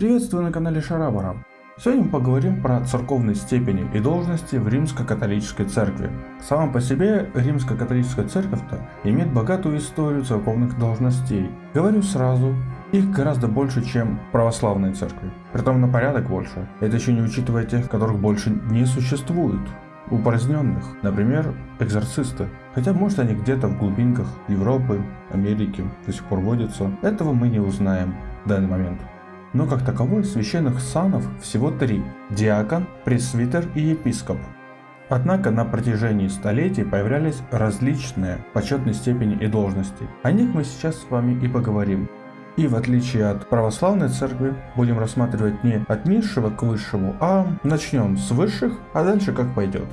Приветствую на канале Шарабара. Сегодня мы поговорим про церковные степени и должности в Римско-католической церкви. Сама по себе Римско-католическая церковь-то имеет богатую историю церковных должностей. Говорю сразу, их гораздо больше, чем православные церкви. Притом на порядок больше. Это еще не учитывая тех, которых больше не существует. Упраздненных, например, экзорцисты. Хотя может они где-то в глубинках Европы, Америки до сих пор водятся. Этого мы не узнаем в данный момент но как таковой священных санов всего три – диакон, пресвитер и епископ. Однако на протяжении столетий появлялись различные почетные степени и должности. О них мы сейчас с вами и поговорим. И в отличие от православной церкви, будем рассматривать не от низшего к высшему, а начнем с высших, а дальше как пойдет.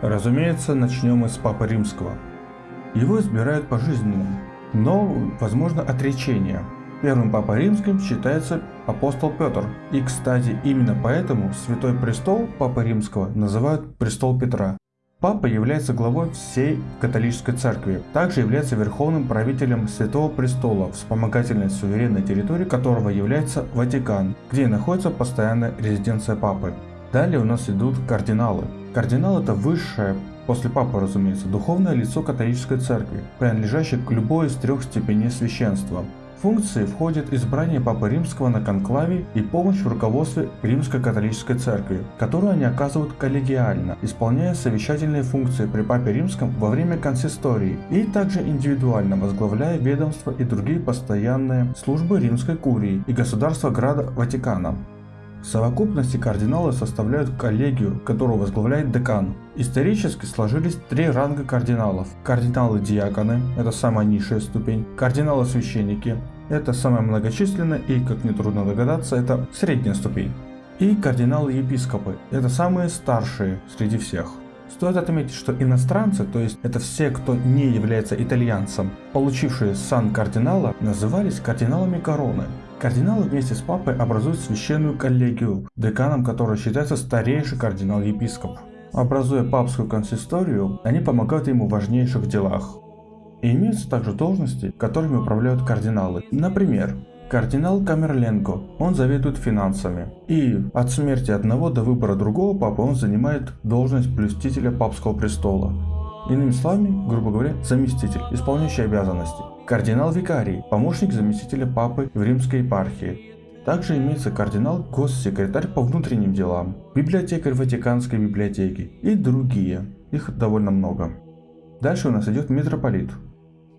Разумеется, начнем мы с Папы Римского. Его избирают пожизненно, но возможно отречение – Первым папой римским считается апостол Петр. И, кстати, именно поэтому Святой Престол Папы Римского называют Престол Петра. Папа является главой всей католической церкви, также является верховным правителем Святого Престола, вспомогательной суверенной территории которого является Ватикан, где находится постоянная резиденция Папы. Далее у нас идут кардиналы. Кардинал это высшее, после Папы разумеется, духовное лицо католической церкви, принадлежащее к любой из трех степеней священства функции входит избрание Папы Римского на конклаве и помощь в руководстве Римской католической церкви, которую они оказывают коллегиально, исполняя совещательные функции при Папе Римском во время консистории и также индивидуально возглавляя ведомства и другие постоянные службы Римской курии и государства Града Ватикана. В совокупности кардиналы составляют коллегию, которую возглавляет декан. Исторически сложились три ранга кардиналов. Кардиналы-диаконы – это самая низшая ступень, кардиналы-священники – это самая многочисленная и, как нетрудно догадаться, это средняя ступень. И кардиналы-епископы – это самые старшие среди всех. Стоит отметить, что иностранцы, то есть это все, кто не является итальянцем, получившие сан кардинала, назывались кардиналами короны. Кардиналы вместе с папой образуют священную коллегию, деканом которой считается старейший кардинал-епископ. Образуя папскую консисторию, они помогают ему в важнейших делах. И имеются также должности, которыми управляют кардиналы. Например, кардинал Камерленко, он заведует финансами. И от смерти одного до выбора другого папы он занимает должность блюстителя папского престола. Иными словами, грубо говоря, заместитель, исполняющий обязанности. Кардинал-викарий, помощник заместителя папы в римской епархии. Также имеется кардинал-госсекретарь по внутренним делам, библиотекарь Ватиканской библиотеки и другие. Их довольно много. Дальше у нас идет митрополит.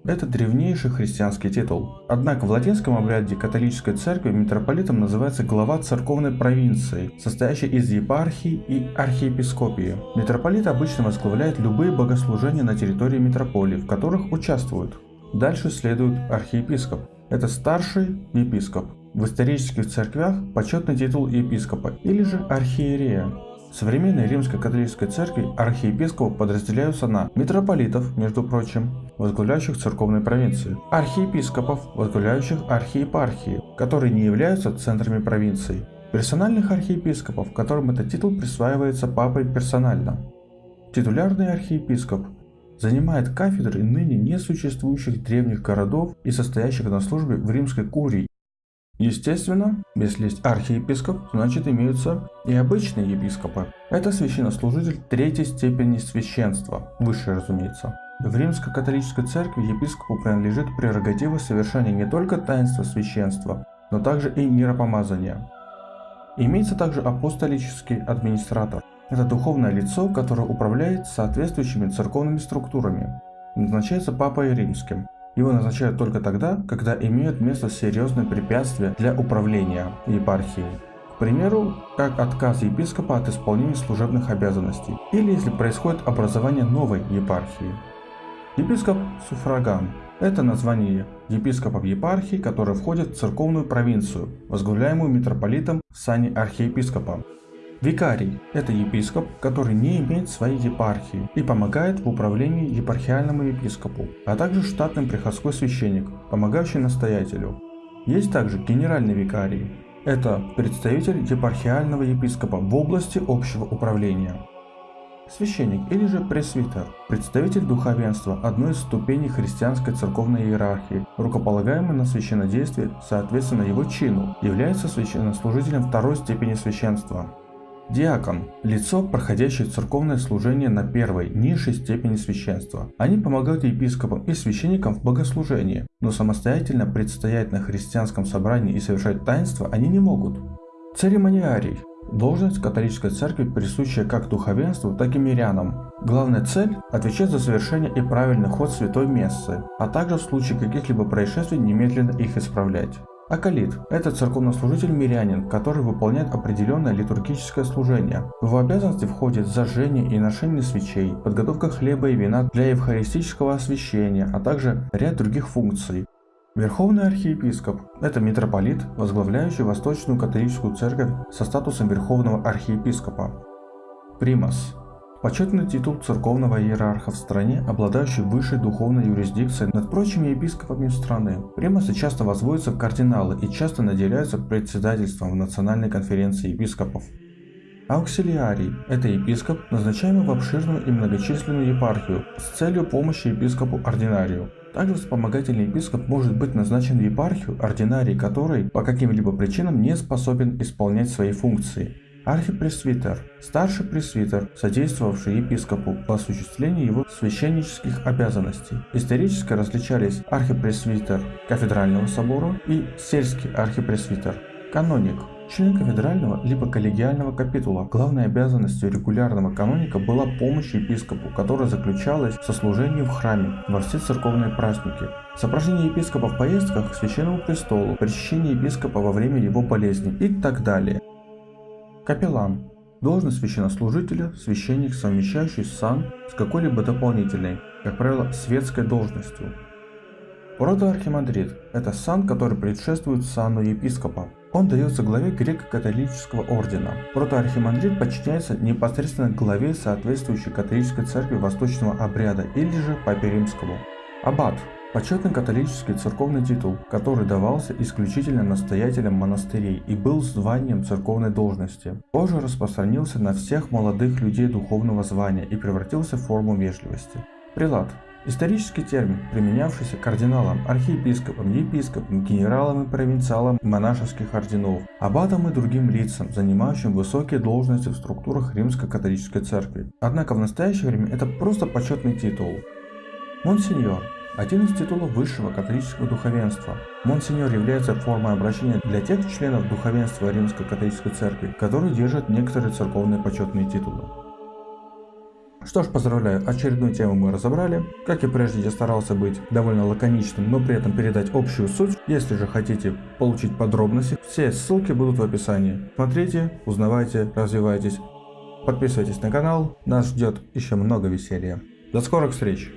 Это древнейший христианский титул. Однако в латинском обряде католической церкви митрополитом называется глава церковной провинции, состоящей из епархии и архиепископии. Митрополит обычно возглавляет любые богослужения на территории митрополии, в которых участвуют. Дальше следует архиепископ. Это старший епископ. В исторических церквях почетный титул епископа или же архиерея. В современной римской католической церкви архиепископы подразделяются на митрополитов, между прочим, возглавляющих церковные провинции, архиепископов, возглавляющих архиепархии, которые не являются центрами провинций, персональных архиепископов, которым этот титул присваивается папой персонально. Титулярный архиепископ занимает кафедры ныне несуществующих древних городов и состоящих на службе в римской курии. Естественно, если есть архиепископ, значит имеются и обычные епископы. Это священнослужитель третьей степени священства, высший разумеется. В римско-католической церкви епископу принадлежит прерогатива совершения не только таинства священства, но также и миропомазания. Имеется также апостолический администратор. Это духовное лицо, которое управляет соответствующими церковными структурами. Назначается Папой Римским. Его назначают только тогда, когда имеют место серьезные препятствия для управления епархией. К примеру, как отказ епископа от исполнения служебных обязанностей, или если происходит образование новой епархии. Епископ Суфраган – это название епископов епархии, которые входят в церковную провинцию, возглавляемую митрополитом в сане архиепископа. Викарий – это епископ, который не имеет своей епархии и помогает в управлении епархиальному епископу, а также штатным приходской священник, помогающий настоятелю. Есть также генеральный викарий. Это представитель епархиального епископа в области общего управления. священник или же пресвитер, представитель духовенства, одной из ступеней христианской церковной иерархии, рукополагаемый на священнодействие соответственно его чину, является священнослужителем второй степени священства. Диакон – лицо, проходящее церковное служение на первой, низшей степени священства. Они помогают епископам и священникам в богослужении, но самостоятельно предстоять на христианском собрании и совершать таинства они не могут. Церемониарий – должность католической церкви, присущая как духовенству, так и мирянам. Главная цель – отвечать за совершение и правильный ход святой мессы, а также в случае каких-либо происшествий немедленно их исправлять. Акалит – это церковнослужитель-мирянин, который выполняет определенное литургическое служение. В его обязанности входит зажжение и ношение свечей, подготовка хлеба и вина для евхаристического освящения, а также ряд других функций. Верховный архиепископ – это митрополит, возглавляющий Восточную католическую церковь со статусом Верховного архиепископа. Примас Почетный титул церковного иерарха в стране, обладающий высшей духовной юрисдикцией над прочими епископами страны. Примасы часто возводятся в кардиналы и часто наделяются председательством в Национальной конференции епископов. Ауксилиарий – это епископ, назначаемый в обширную и многочисленную епархию с целью помощи епископу-ординарию. Также вспомогательный епископ может быть назначен в епархию, ординарий которой по каким-либо причинам не способен исполнять свои функции. Архипресвитер – старший пресвитер, содействовавший епископу в осуществлении его священнических обязанностей. Исторически различались архипресвитер кафедрального собора и сельский архипресвитер. Каноник – член кафедрального либо коллегиального капитула. Главной обязанностью регулярного каноника была помощь епископу, которая заключалась в сослужении в храме во все церковные праздники, сопровождение епископа в поездках к священному престолу, причащение епископа во время его болезни и так далее. Капеллан – должность священнослужителя, священник, совмещающий сан с какой-либо дополнительной, как правило, светской должностью. Протоархимандрит – это сан, который предшествует сану епископа. Он дается главе греко-католического ордена. Протоархимандрит подчиняется непосредственно главе соответствующей католической церкви восточного обряда или же папе римскому. Аббат Почетный католический церковный титул, который давался исключительно настоятелям монастырей и был званием церковной должности, позже распространился на всех молодых людей духовного звания и превратился в форму вежливости. Прилад – исторический термин, применявшийся кардиналам, архиепископам, епископам, генералам и провинциалам монашеских орденов, аббатам и другим лицам, занимающим высокие должности в структурах римско-католической церкви. Однако в настоящее время это просто почетный титул. Монсеньор один из титулов высшего католического духовенства. Монсеньор является формой обращения для тех членов духовенства Римской католической церкви, которые держат некоторые церковные почетные титулы. Что ж, поздравляю, очередную тему мы разобрали. Как и прежде, я старался быть довольно лаконичным, но при этом передать общую суть. Если же хотите получить подробности, все ссылки будут в описании. Смотрите, узнавайте, развивайтесь. Подписывайтесь на канал, нас ждет еще много веселья. До скорых встреч!